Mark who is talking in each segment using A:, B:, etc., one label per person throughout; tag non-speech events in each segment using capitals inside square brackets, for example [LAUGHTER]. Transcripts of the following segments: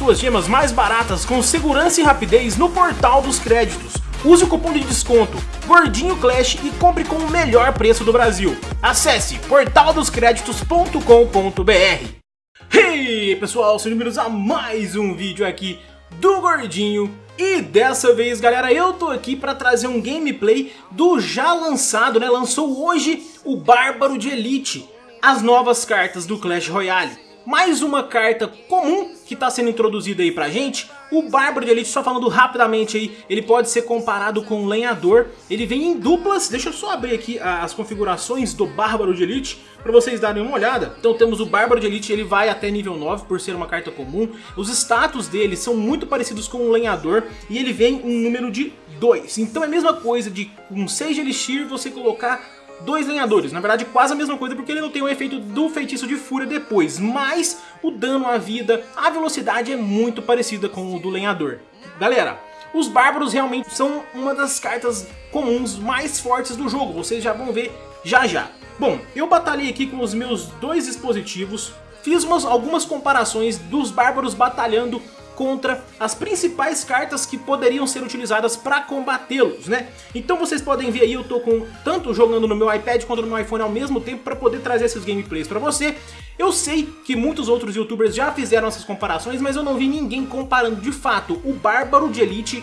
A: suas gemas mais baratas com segurança e rapidez no portal dos créditos. Use o cupom de desconto Gordinho Clash e compre com o melhor preço do Brasil. Acesse portaldoscreditos.com.br Hey pessoal, sejam bem-vindos a mais um vídeo aqui do Gordinho e dessa vez, galera, eu tô aqui pra trazer um gameplay do já lançado, né? Lançou hoje o Bárbaro de Elite, as novas cartas do Clash Royale mais uma carta comum que está sendo introduzida aí pra gente. O Bárbaro de Elite, só falando rapidamente aí, ele pode ser comparado com o Lenhador. Ele vem em duplas, deixa eu só abrir aqui as configurações do Bárbaro de Elite para vocês darem uma olhada. Então temos o Bárbaro de Elite, ele vai até nível 9 por ser uma carta comum. Os status dele são muito parecidos com o Lenhador e ele vem um número de 2. Então é a mesma coisa de um 6 de Elixir você colocar dois lenhadores. Na verdade, quase a mesma coisa, porque ele não tem o efeito do feitiço de fúria depois. Mas o dano à vida, a velocidade é muito parecida com o do lenhador. Galera, os bárbaros realmente são uma das cartas comuns mais fortes do jogo. Vocês já vão ver já já. Bom, eu batalhei aqui com os meus dois dispositivos. Fiz umas, algumas comparações dos bárbaros batalhando contra as principais cartas que poderiam ser utilizadas para combatê-los, né? Então vocês podem ver aí, eu tô com tanto jogando no meu iPad quanto no meu iPhone ao mesmo tempo para poder trazer esses gameplays para você. Eu sei que muitos outros youtubers já fizeram essas comparações, mas eu não vi ninguém comparando de fato o Bárbaro de Elite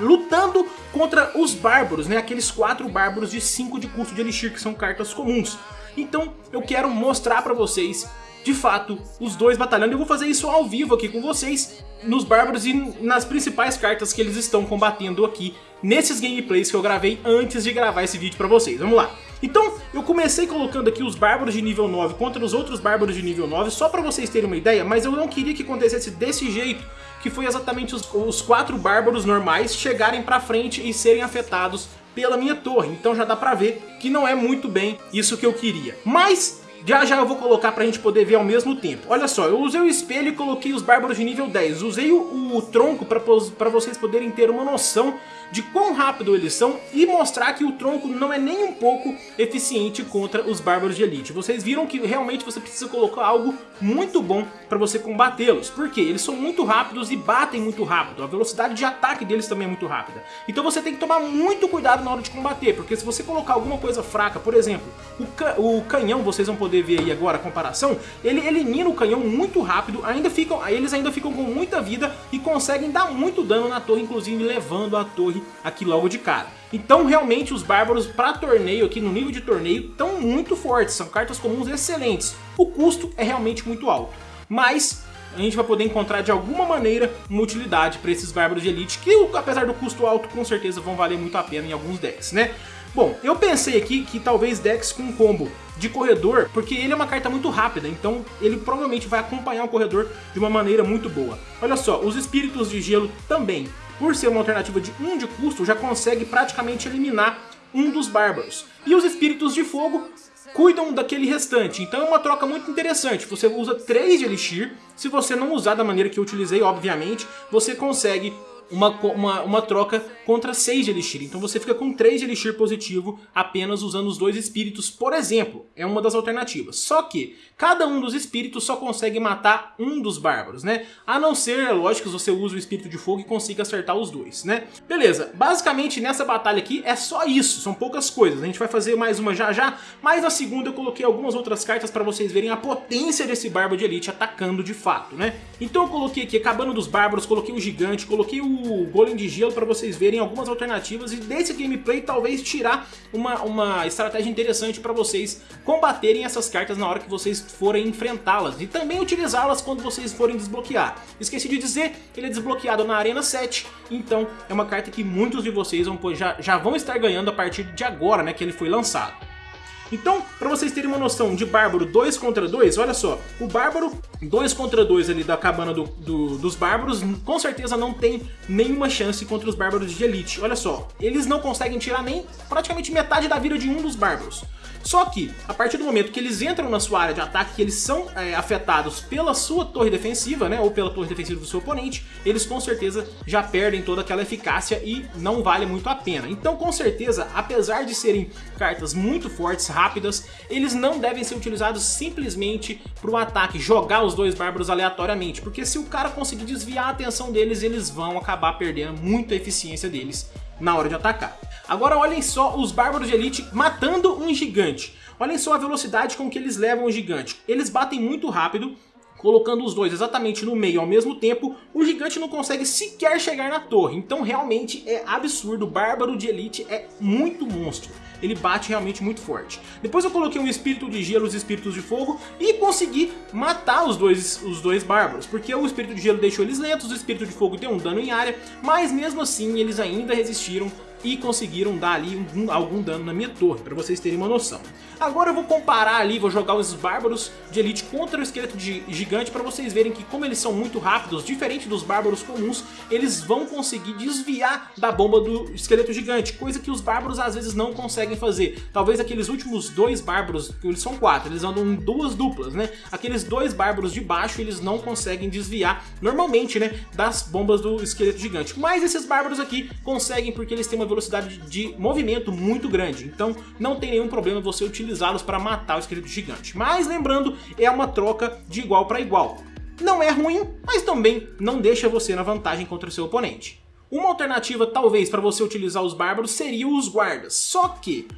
A: lutando contra os Bárbaros, né? Aqueles quatro Bárbaros de 5 de custo de Elixir, que são cartas comuns. Então eu quero mostrar para vocês de fato, os dois batalhando. Eu vou fazer isso ao vivo aqui com vocês, nos Bárbaros e nas principais cartas que eles estão combatendo aqui, nesses gameplays que eu gravei antes de gravar esse vídeo pra vocês. Vamos lá. Então, eu comecei colocando aqui os Bárbaros de nível 9 contra os outros Bárbaros de nível 9, só pra vocês terem uma ideia, mas eu não queria que acontecesse desse jeito, que foi exatamente os, os quatro Bárbaros normais chegarem pra frente e serem afetados pela minha torre. Então já dá pra ver que não é muito bem isso que eu queria. Mas já já eu vou colocar pra gente poder ver ao mesmo tempo. Olha só, eu usei o espelho e coloquei os bárbaros de nível 10. Usei o, o tronco pra, pra vocês poderem ter uma noção de quão rápido eles são e mostrar que o tronco não é nem um pouco eficiente contra os bárbaros de elite. Vocês viram que realmente você precisa colocar algo muito bom para você combatê-los. Porque eles são muito rápidos e batem muito rápido. A velocidade de ataque deles também é muito rápida. Então você tem que tomar muito cuidado na hora de combater. Porque se você colocar alguma coisa fraca, por exemplo, o, ca o canhão, vocês vão poder ver aí agora a comparação, ele elimina o canhão muito rápido, ainda ficam, eles ainda ficam com muita vida e conseguem dar muito dano na torre, inclusive levando a torre aqui logo de cara. Então realmente os bárbaros para torneio, aqui no nível de torneio, estão muito fortes, são cartas comuns excelentes. O custo é realmente muito alto, mas a gente vai poder encontrar de alguma maneira uma utilidade para esses bárbaros de elite, que apesar do custo alto, com certeza vão valer muito a pena em alguns decks, né? Bom, eu pensei aqui que talvez decks com combo de corredor, porque ele é uma carta muito rápida, então ele provavelmente vai acompanhar o corredor de uma maneira muito boa. Olha só, os espíritos de gelo também por ser uma alternativa de 1 de custo, já consegue praticamente eliminar um dos bárbaros. E os espíritos de fogo cuidam daquele restante, então é uma troca muito interessante. Você usa 3 de Elixir, se você não usar da maneira que eu utilizei, obviamente, você consegue uma, uma, uma troca contra 6 de Elixir. Então você fica com 3 de Elixir positivo apenas usando os dois espíritos, por exemplo. É uma das alternativas. Só que cada um dos espíritos só consegue matar um dos bárbaros, né? A não ser, é lógico, que você use o espírito de fogo e consiga acertar os dois, né? Beleza, basicamente nessa batalha aqui é só isso, são poucas coisas. A gente vai fazer mais uma já já, mas na segunda eu coloquei algumas outras cartas para vocês verem a potência desse bárbaro de elite atacando de fato, né? Então eu coloquei aqui acabando dos bárbaros, coloquei o gigante, coloquei o golem de gelo para vocês verem algumas alternativas e desse gameplay talvez tirar uma, uma estratégia interessante para vocês combaterem essas cartas na hora que vocês forem enfrentá-las e também utilizá-las quando vocês forem desbloquear. Esqueci de dizer, ele é desbloqueado na Arena 7, então é uma carta que muitos de vocês vão, já, já vão estar ganhando a partir de agora, né, que ele foi lançado. Então, para vocês terem uma noção de Bárbaro 2 contra 2, olha só, o Bárbaro 2 contra 2 ali da cabana do, do, dos Bárbaros, com certeza não tem nenhuma chance contra os Bárbaros de Elite. Olha só, eles não conseguem tirar nem praticamente metade da vida de um dos Bárbaros. Só que, a partir do momento que eles entram na sua área de ataque, que eles são é, afetados pela sua torre defensiva, né, ou pela torre defensiva do seu oponente, eles com certeza já perdem toda aquela eficácia e não vale muito a pena. Então, com certeza, apesar de serem cartas muito fortes, rápidas, eles não devem ser utilizados simplesmente para o ataque, jogar os dois bárbaros aleatoriamente, porque se o cara conseguir desviar a atenção deles, eles vão acabar perdendo muita eficiência deles na hora de atacar. Agora olhem só os bárbaros de elite matando um gigante. Olhem só a velocidade com que eles levam o gigante. Eles batem muito rápido, colocando os dois exatamente no meio ao mesmo tempo, o gigante não consegue sequer chegar na torre. Então realmente é absurdo, o Bárbaro de Elite é muito monstro. Ele bate realmente muito forte. Depois eu coloquei um espírito de gelo e os espíritos de fogo e consegui matar os dois, os dois bárbaros. Porque o espírito de gelo deixou eles lentos, o espírito de fogo deu um dano em área, mas mesmo assim eles ainda resistiram e conseguiram dar ali algum, algum dano na minha torre, para vocês terem uma noção. Agora eu vou comparar ali, vou jogar os bárbaros de elite contra o esqueleto de gigante para vocês verem que como eles são muito rápidos, diferente dos bárbaros comuns, eles vão conseguir desviar da bomba do esqueleto gigante, coisa que os bárbaros às vezes não conseguem fazer. Talvez aqueles últimos dois bárbaros, que eles são quatro, eles andam em duas duplas, né? Aqueles dois bárbaros de baixo, eles não conseguem desviar normalmente, né, das bombas do esqueleto gigante. Mas esses bárbaros aqui conseguem porque eles têm uma velocidade de movimento muito grande, então não tem nenhum problema você utilizá-los para matar o esqueleto gigante. Mas lembrando, é uma troca de igual para igual. Não é ruim, mas também não deixa você na vantagem contra o seu oponente. Uma alternativa talvez para você utilizar os bárbaros seria os guardas, só que...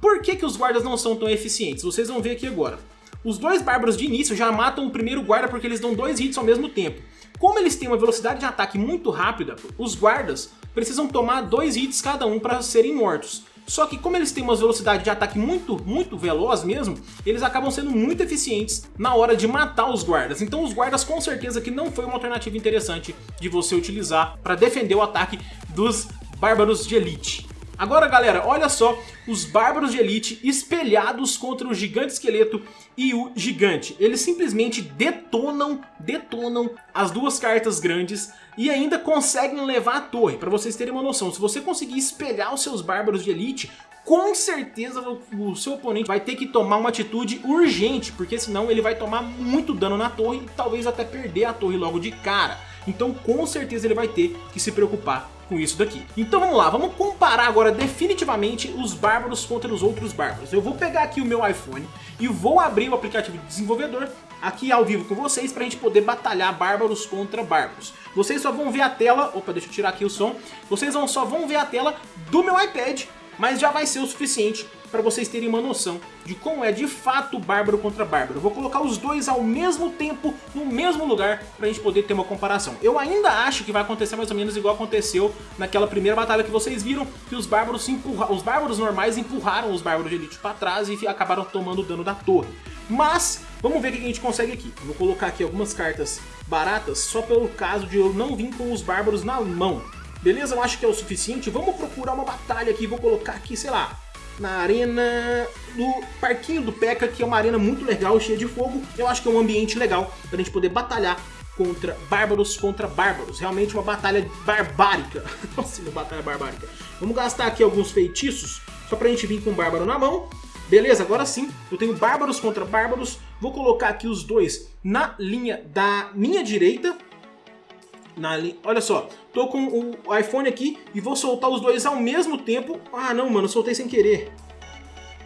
A: Por que, que os guardas não são tão eficientes? Vocês vão ver aqui agora. Os dois bárbaros de início já matam o primeiro guarda porque eles dão dois hits ao mesmo tempo. Como eles têm uma velocidade de ataque muito rápida, os guardas precisam tomar dois hits cada um para serem mortos. Só que como eles têm uma velocidade de ataque muito, muito veloz mesmo, eles acabam sendo muito eficientes na hora de matar os guardas. Então os guardas com certeza que não foi uma alternativa interessante de você utilizar para defender o ataque dos bárbaros de elite. Agora galera, olha só os bárbaros de elite espelhados contra o gigante esqueleto e o gigante. Eles simplesmente detonam, detonam as duas cartas grandes e ainda conseguem levar a torre. Para vocês terem uma noção, se você conseguir espelhar os seus bárbaros de elite, com certeza o seu oponente vai ter que tomar uma atitude urgente, porque senão ele vai tomar muito dano na torre e talvez até perder a torre logo de cara. Então com certeza ele vai ter que se preocupar com isso daqui. Então vamos lá, vamos comparar agora definitivamente os bárbaros contra os outros bárbaros. Eu vou pegar aqui o meu iPhone e vou abrir o aplicativo de desenvolvedor aqui ao vivo com vocês para a gente poder batalhar bárbaros contra bárbaros. Vocês só vão ver a tela, opa, deixa eu tirar aqui o som, vocês vão, só vão ver a tela do meu iPad mas já vai ser o suficiente para vocês terem uma noção de como é de fato bárbaro contra bárbaro. Eu vou colocar os dois ao mesmo tempo, no mesmo lugar, para a gente poder ter uma comparação. Eu ainda acho que vai acontecer mais ou menos igual aconteceu naquela primeira batalha que vocês viram, que os bárbaros, os bárbaros normais empurraram os bárbaros de elite para trás e acabaram tomando o dano da torre. Mas, vamos ver o que a gente consegue aqui. Eu vou colocar aqui algumas cartas baratas, só pelo caso de eu não vir com os bárbaros na mão. Beleza? Eu acho que é o suficiente. Vamos procurar uma batalha aqui. Vou colocar aqui, sei lá, na arena do Parquinho do Peca, que é uma arena muito legal, cheia de fogo. Eu acho que é um ambiente legal para a gente poder batalhar contra bárbaros contra bárbaros. Realmente uma batalha barbárica. [LAUGHS] Nossa, uma batalha barbárica. Vamos gastar aqui alguns feitiços, só para a gente vir com o bárbaro na mão. Beleza, agora sim, eu tenho bárbaros contra bárbaros. Vou colocar aqui os dois na linha da minha direita na Olha só, tô com o iPhone aqui e vou soltar os dois ao mesmo tempo. Ah, não, mano, soltei sem querer.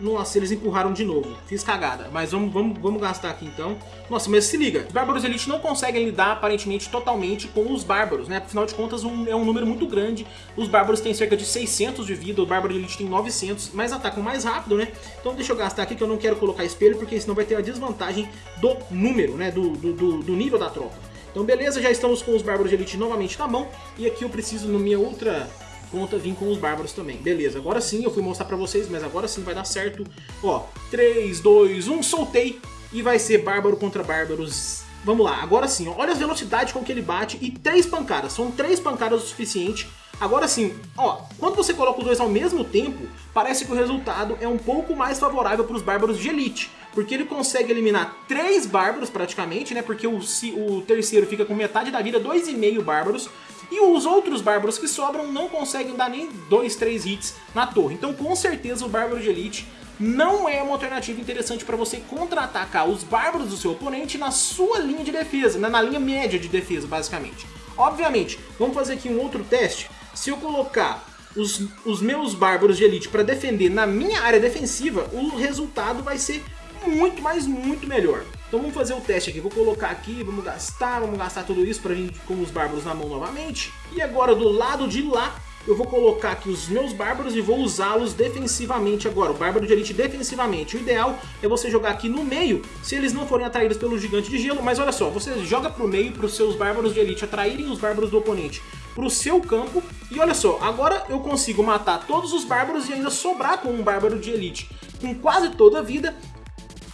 A: Nossa, eles empurraram de novo. Fiz cagada. Mas vamos, vamos, vamos gastar aqui então. Nossa, mas se liga. Os Bárbaros Elite não conseguem lidar aparentemente totalmente com os Bárbaros, né? Afinal de contas, um, é um número muito grande. Os Bárbaros têm cerca de 600 de vida, o Bárbaro Elite tem 900, mas atacam mais rápido, né? Então deixa eu gastar aqui que eu não quero colocar espelho, porque senão vai ter a desvantagem do número, né? Do, do, do nível da tropa. Então beleza, já estamos com os Bárbaros de Elite novamente na mão. E aqui eu preciso, na minha outra conta, vir com os Bárbaros também. Beleza, agora sim, eu fui mostrar pra vocês, mas agora sim vai dar certo. Ó, 3, 2, 1, soltei. E vai ser Bárbaro contra Bárbaros. Vamos lá, agora sim, olha a velocidade com que ele bate e três pancadas. São três pancadas o suficiente Agora sim, ó, quando você coloca os dois ao mesmo tempo, parece que o resultado é um pouco mais favorável para os bárbaros de elite, porque ele consegue eliminar três bárbaros praticamente, né, porque o, o terceiro fica com metade da vida, dois e meio bárbaros, e os outros bárbaros que sobram não conseguem dar nem dois, três hits na torre. Então com certeza o bárbaro de elite não é uma alternativa interessante para você contra-atacar os bárbaros do seu oponente na sua linha de defesa, né, na linha média de defesa basicamente. Obviamente, vamos fazer aqui um outro teste se eu colocar os, os meus bárbaros de elite para defender na minha área defensiva, o resultado vai ser muito, mas muito melhor. Então vamos fazer o teste aqui, vou colocar aqui, vamos gastar, vamos gastar tudo isso pra vir com os bárbaros na mão novamente. E agora do lado de lá, eu vou colocar aqui os meus bárbaros e vou usá-los defensivamente agora, o bárbaro de elite defensivamente. O ideal é você jogar aqui no meio, se eles não forem atraídos pelo gigante de gelo, mas olha só, você joga pro meio para os seus bárbaros de elite atraírem os bárbaros do oponente pro seu campo, e olha só, agora eu consigo matar todos os bárbaros e ainda sobrar com um bárbaro de elite com quase toda a vida,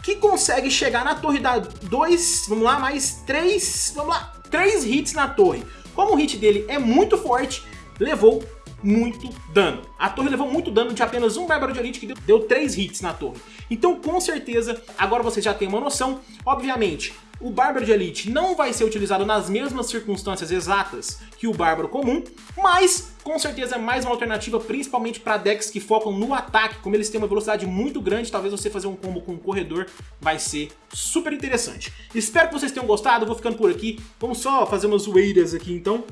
A: que consegue chegar na torre da 2, vamos lá, mais 3, vamos lá, 3 hits na torre. Como o hit dele é muito forte, levou muito dano. A torre levou muito dano de apenas um Bárbaro de Elite que deu, deu 3 hits na torre. Então, com certeza, agora você já tem uma noção. Obviamente, o Bárbaro de Elite não vai ser utilizado nas mesmas circunstâncias exatas que o Bárbaro comum, mas com certeza é mais uma alternativa, principalmente para decks que focam no ataque, como eles têm uma velocidade muito grande, talvez você fazer um combo com um corredor vai ser super interessante. Espero que vocês tenham gostado, vou ficando por aqui, vamos só fazer umas zoeiras aqui então.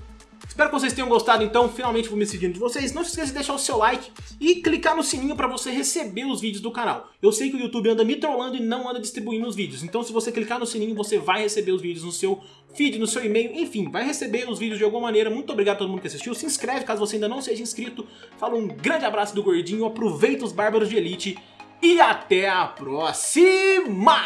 A: Espero que vocês tenham gostado, então finalmente vou me despedindo de vocês. Não se esqueça de deixar o seu like e clicar no sininho para você receber os vídeos do canal. Eu sei que o YouTube anda me trollando e não anda distribuindo os vídeos, então se você clicar no sininho você vai receber os vídeos no seu feed, no seu e-mail, enfim, vai receber os vídeos de alguma maneira. Muito obrigado a todo mundo que assistiu. Se inscreve caso você ainda não seja inscrito. Fala um grande abraço do Gordinho, aproveita os Bárbaros de Elite e até a próxima!